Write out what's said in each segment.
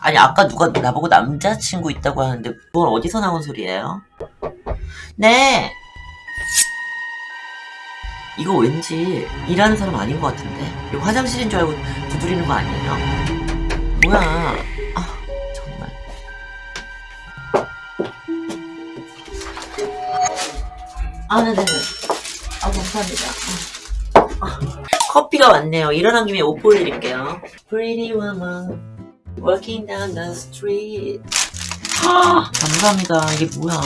아니 아까 누가 나보고 남자친구 있다고 하는데 그건 어디서 나온 소리예요? 네! 이거 왠지 일하는 사람 아닌 것 같은데. 이거 화장실인 줄 알고 두드리는 거 아니에요? 뭐야? 아 정말. 아 네네네. 아 감사합니다. 아, 커피가 왔네요. 일어난 김에 옷 보여드릴게요. Pretty woman Walking down the street. 아, 감사합니다. 이게 뭐야?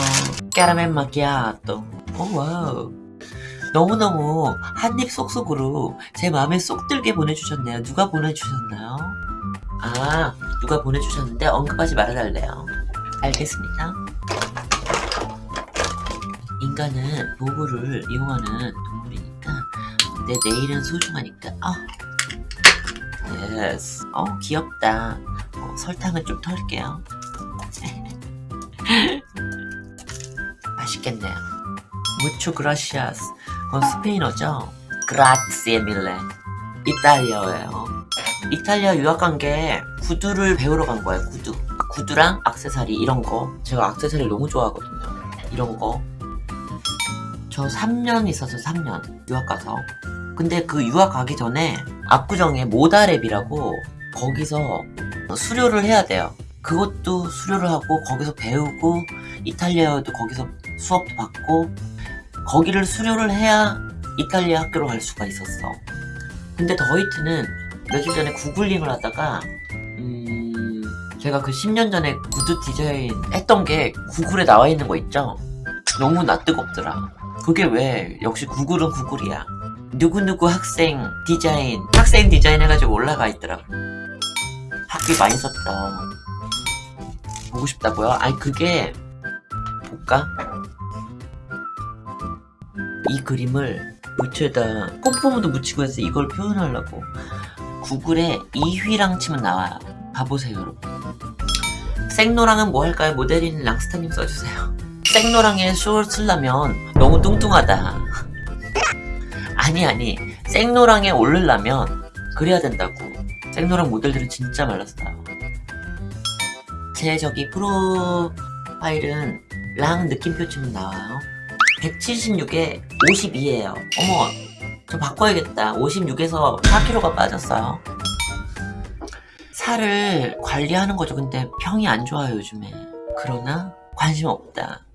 까라멜 마키아또. 오 wow. 너무너무 한입 쏙쏙으로 제 마음에 쏙 들게 보내주셨네요. 누가 보내주셨나요? 아 누가 보내주셨는데 언급하지 말아달래요. 알겠습니다. 인간은 도구를 이용하는 동물이니까 내 내일은 소중하니까. 아 yes 어 귀엽다 어, 설탕은 좀 털게요. 맛있겠네요. mucho gracias. 그건 스페인어죠? grazie mille 이탈리아어예요. 이탈리아 유학 간 게 구두를 배우러 간 거예요 구두. 구두랑 악세사리 이런 거. 제가 악세사리 너무 좋아하거든요. 이런 거. 저 3년 있어서 3년 유학 가서. 근데 그 유학 가기 전에 압구정에 모다랩이라고 거기서 수료를 해야 돼요. 그것도 수료를 하고 거기서 배우고 이탈리아어도 거기서 수업도 받고 거기를 수료를 해야 이탈리아 학교로 갈 수가 있었어. 근데 더히트는 며칠 전에 구글링을 하다가 음 제가 그 10년 전에 구두 디자인 했던 게 구글에 나와 있는 거 있죠? 너무 낯뜨겁더라. 그게 왜? 역시 구글은 구글이야. 누구누구 학생 디자인 학생 디자인 해가지고 올라가 있더라고 학비 많이 썼다 보고 싶다고요? 아니 그게 볼까? 이 그림을 무채에다 꼼꼼도 묻히고 해서 이걸 표현하려고. 구글에 이휘랑 치면 나와요. 봐보세요 여러분. 생노랑은 뭐 할까요? 모델인 랑스타님 써주세요. 생노랑에 쇼를 쓰려면 너무 뚱뚱하다. 아니 아니. 생노랑에 오르려면 그래야 된다고 생노랑 모델들은 진짜 말랐어요. 제 저기 프로파일은 랑 느낌표 치면 나와요. 176에 52에요. 어머 저 바꿔야겠다. 56에서 4kg가 빠졌어요. 살을 관리하는 거죠. 근데 평이 안 좋아요 요즘에. 그러나 관심 없다